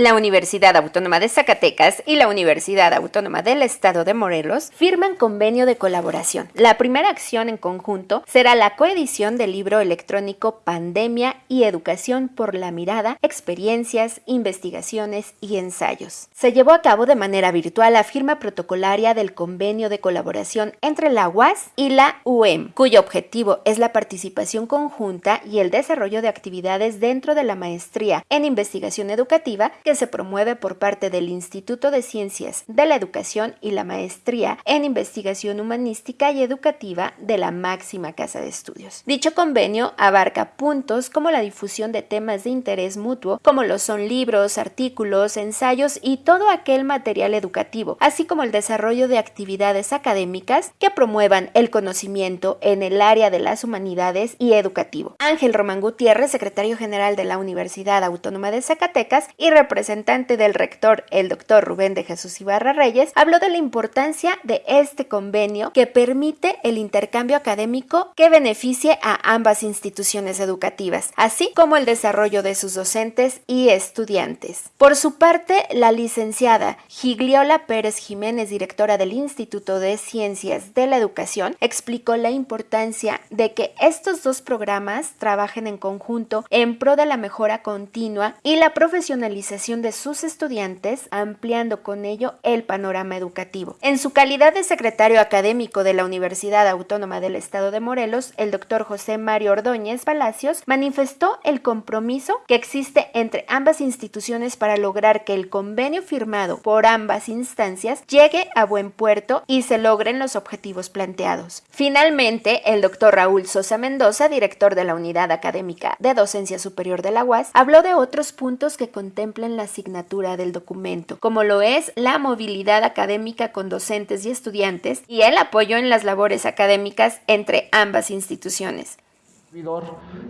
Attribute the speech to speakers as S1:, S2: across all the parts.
S1: La Universidad Autónoma de Zacatecas y la Universidad Autónoma del Estado de Morelos firman convenio de colaboración. La primera acción en conjunto será la coedición del libro electrónico Pandemia y Educación por la Mirada, Experiencias, Investigaciones y Ensayos. Se llevó a cabo de manera virtual la firma protocolaria del convenio de colaboración entre la UAS y la UEM, cuyo objetivo es la participación conjunta y el desarrollo de actividades dentro de la maestría en investigación educativa se promueve por parte del Instituto de Ciencias de la Educación y la Maestría en Investigación Humanística y Educativa de la máxima casa de estudios. Dicho convenio abarca puntos como la difusión de temas de interés mutuo, como lo son libros, artículos, ensayos y todo aquel material educativo, así como el desarrollo de actividades académicas que promuevan el conocimiento en el área de las humanidades y educativo. Ángel Román Gutiérrez, secretario general de la Universidad Autónoma de Zacatecas y representante del rector, el doctor Rubén de Jesús Ibarra Reyes, habló de la importancia de este convenio que permite el intercambio académico que beneficie a ambas instituciones educativas, así como el desarrollo de sus docentes y estudiantes. Por su parte, la licenciada Gigliola Pérez Jiménez, directora del Instituto de Ciencias de la Educación, explicó la importancia de que estos dos programas trabajen en conjunto en pro de la mejora continua y la profesionalización de sus estudiantes, ampliando con ello el panorama educativo. En su calidad de secretario académico de la Universidad Autónoma del Estado de Morelos, el doctor José Mario Ordóñez Palacios manifestó el compromiso que existe entre ambas instituciones para lograr que el convenio firmado por ambas instancias llegue a buen puerto y se logren los objetivos planteados. Finalmente, el doctor Raúl Sosa Mendoza, director de la Unidad Académica de Docencia Superior de la UAS, habló de otros puntos que contemplan la asignatura del documento, como lo es la movilidad académica con docentes y estudiantes y el apoyo en las labores académicas entre ambas instituciones.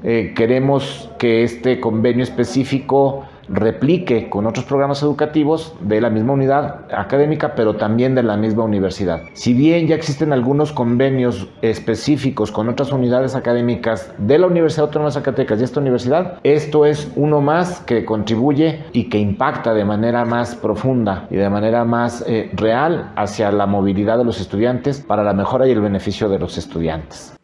S2: Eh, queremos que este convenio específico replique con otros programas educativos de la misma unidad académica, pero también de la misma universidad. Si bien ya existen algunos convenios específicos con otras unidades académicas de la Universidad Autónoma de Zacatecas y esta universidad, esto es uno más que contribuye y que impacta de manera más profunda y de manera más eh, real hacia la movilidad de los estudiantes para la mejora y el beneficio de los estudiantes.